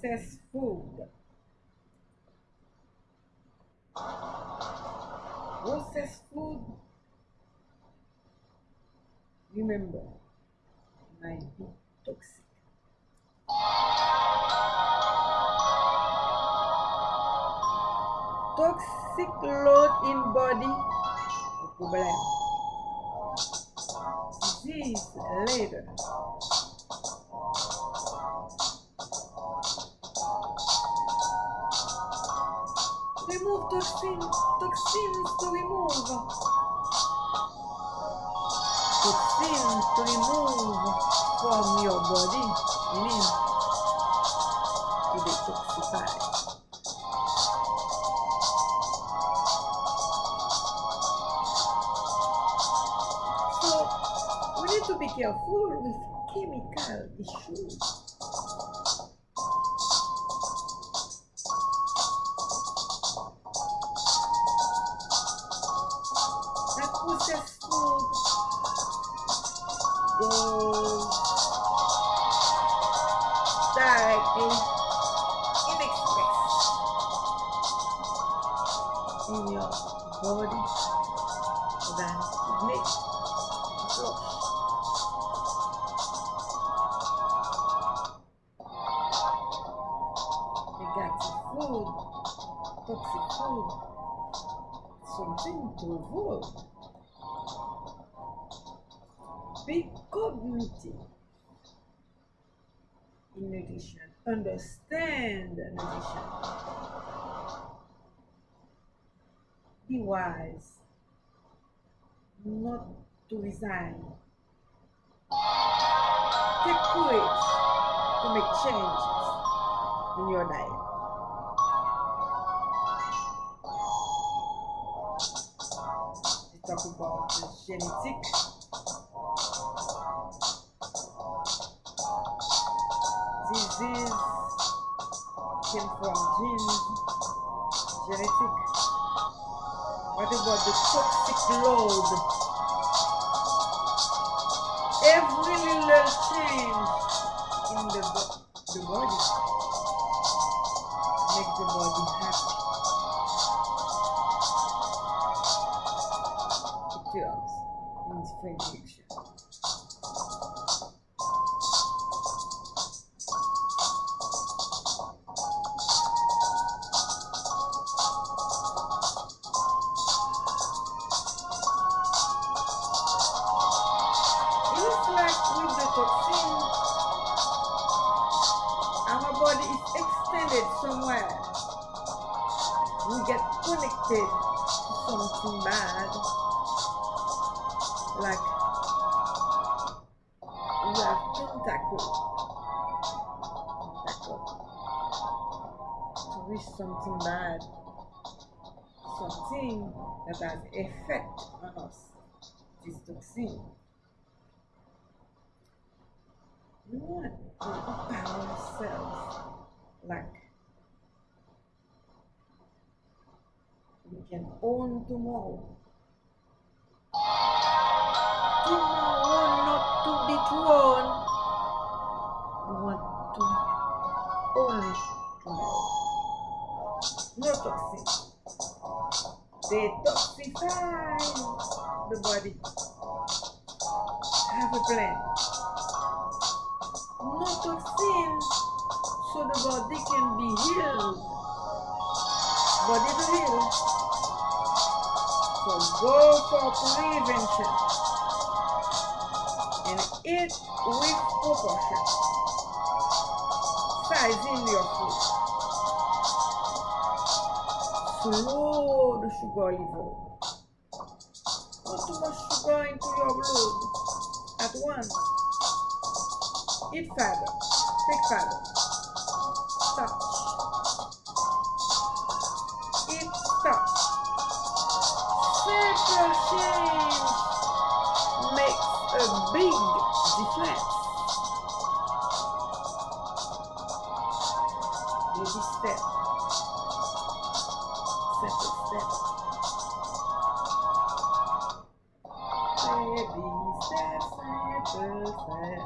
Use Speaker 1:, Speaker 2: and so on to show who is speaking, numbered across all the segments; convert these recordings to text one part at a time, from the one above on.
Speaker 1: processed food. Processed food, remember, might be toxic. Toxic load in body, problem. Disease later. Toxin, toxins to remove. Toxins to remove from your body, meaning to detoxify. So we need to be careful with chemical issues. Directly in express in your body. Than kidney flush. Negative food, toxic food, something to avoid. Be cognitive in nutrition. Understand nutrition. Be wise. Not to resign. Take courage to make changes in your diet. Talk about the disease came from genes, genetic. What about the toxic load? Every little change in the, bo- the body makes the body happy. It works in different extended somewhere. We get connected to something bad, like we have tentacle, tentacle to reach something bad, something that has effect on us. This toxin. We want to empower ourselves like we can own tomorrow. Tomorrow not to be. We want to own tomorrow. No toxin. Detoxify the body. Have a plan. No toxin so the body can be healed. Body to heal. Go for prevention and eat with proportion. Size in your food. Slow the sugar level. Not too much sugar into your blood at once. Eat fiber. Take fiber. Starch. Simple change makes a big difference. Baby step. Simple step. Baby step, simple step.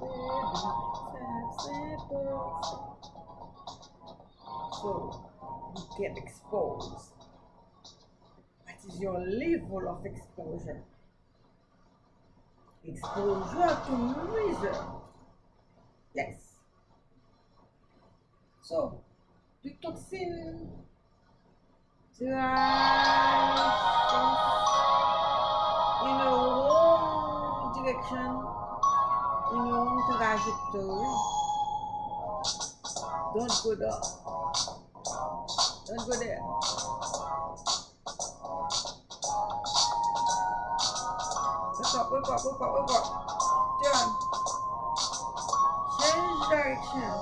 Speaker 1: Baby step, simple step. so you get exposed. Is your level of exposure? Exposure to measure. Yes. So, the toxin in a wrong direction, in a wrong trajectory. Don't go there. Don't go there. Wake up, wake up, wake up, wake up. Done. Change direction.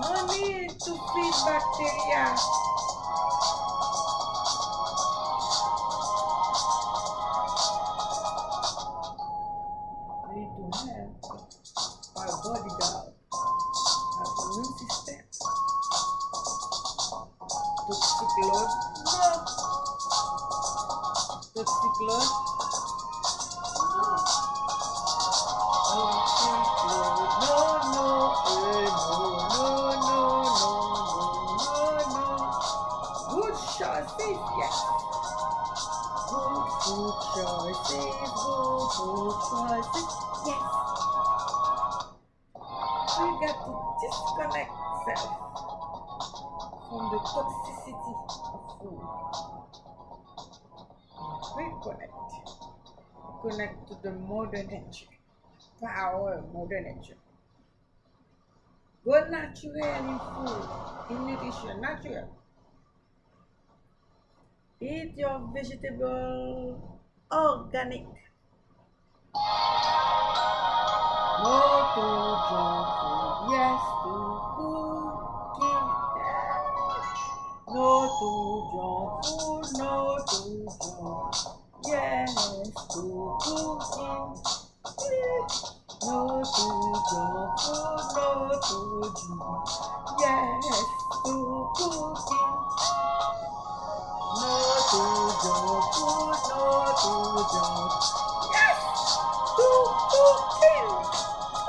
Speaker 1: No need to feed bacteria. No, no, no. No, no, no, no, no, no, no. Good choices, yes. Good good yes. You got to disconnect self from the toxicity of food. Reconnect. Connect to the modern nature. Power mother nature. Go natural in food, in nutrition, natural. Eat your vegetable organic. No to junk food, yes to tuyo, turno tuyo. Yes, tu cooking. No tuyo, turno tuyo. Yes, tu cooking. No tuyo, turno tuyo. Yes, tu cooking.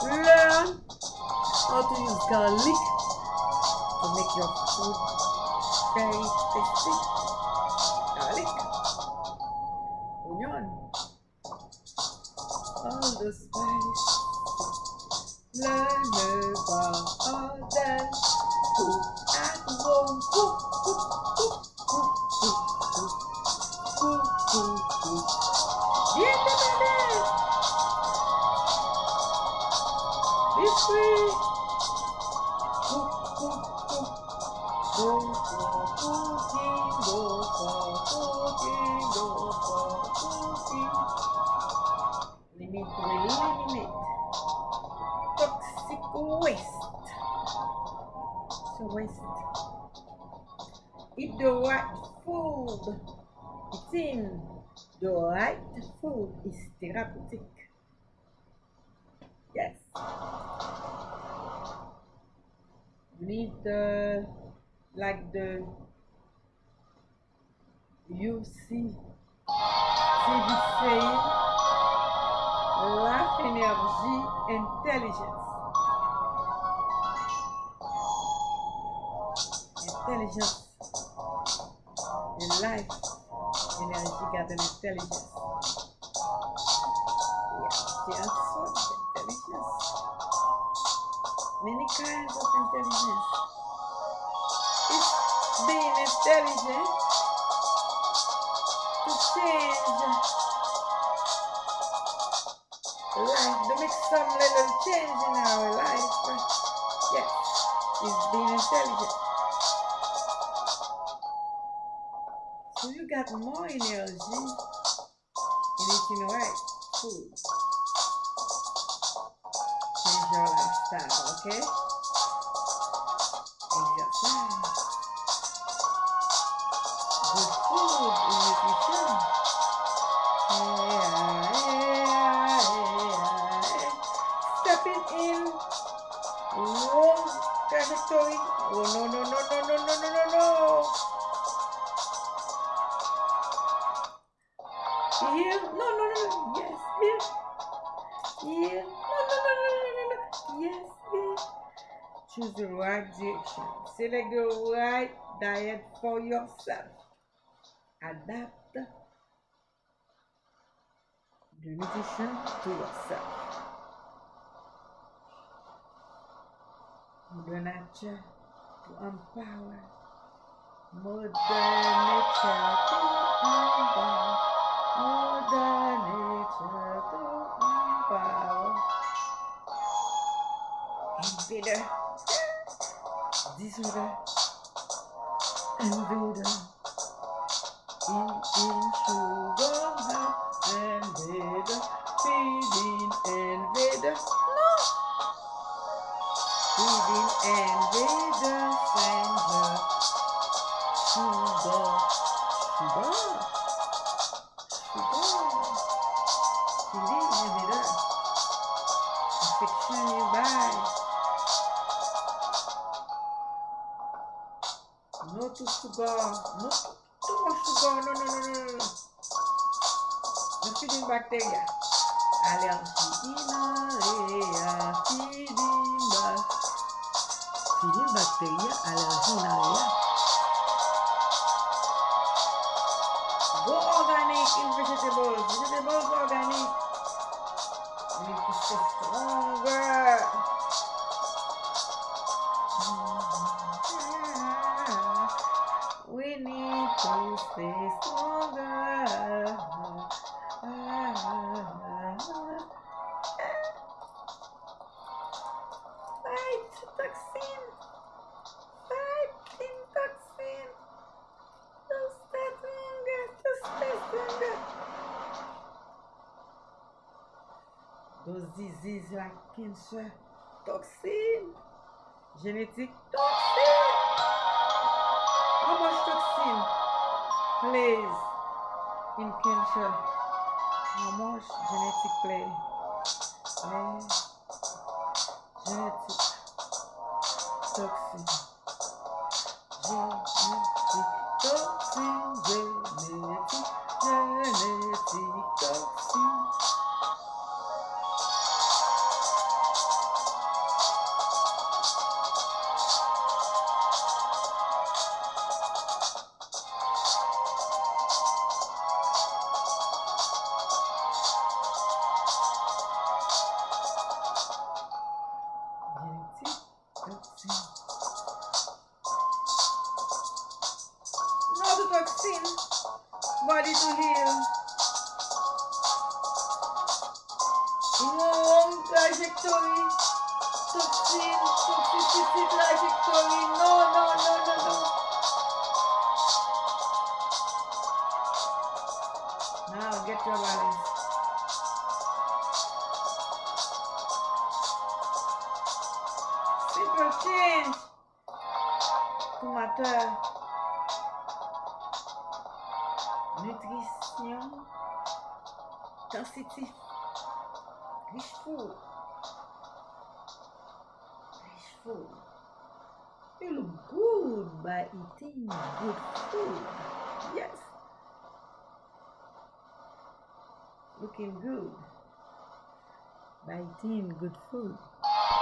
Speaker 1: Learn how to use garlic to make your food very tasty. Garlic, onion, all the spice. Learn about others. Cook at home. Cook, cook, cook, cook, cook, cook, cook, cook, cook. Independent. Be free. Cook, cook, cook. Go the right food. Eating the right food is therapeutic. Yes. Need the like the see TV saying life energy intelligence. Intelligence. The life energy an intelligence. Yes, yes, so intelligence. Many kinds of intelligence. It's being intelligent to change life, to make some little change in our life. Yes, it's being intelligent. So you got more energy in eating right food. Change your lifestyle, okay? Good food nutrition. Stepping in. Oh no no no no no no no no no. Here? No no no no. Yes, here. Here. No, no, no, no, no, no, no. Yes, yes. Choose the right direction. Select the right diet for yourself. Adapt the nutrition to yourself. Mother Nature to empower. Mother Nature to empower. Mother Nature to empower. Invader. No to sugar. No to too much sugar. No, no, no, no, no. No feeding bacteria. Allergie inaria. Feeding back. Feeding bacteria. Allergie inaria. Those diseases like cancer, toxin, genetic toxin. How much plays in cancer? How much genetic play? Play genetic toxin. Genetic toxin, genetic, genetic To. Body to heal. Long trajectory. Toxin, toxicity trajectory. No, no, no, no, no. Now get your balance. Simple change to matter. Nutrition, sensitive, rich food, rich food. You look good by eating good food. Yes. Looking good by eating good food.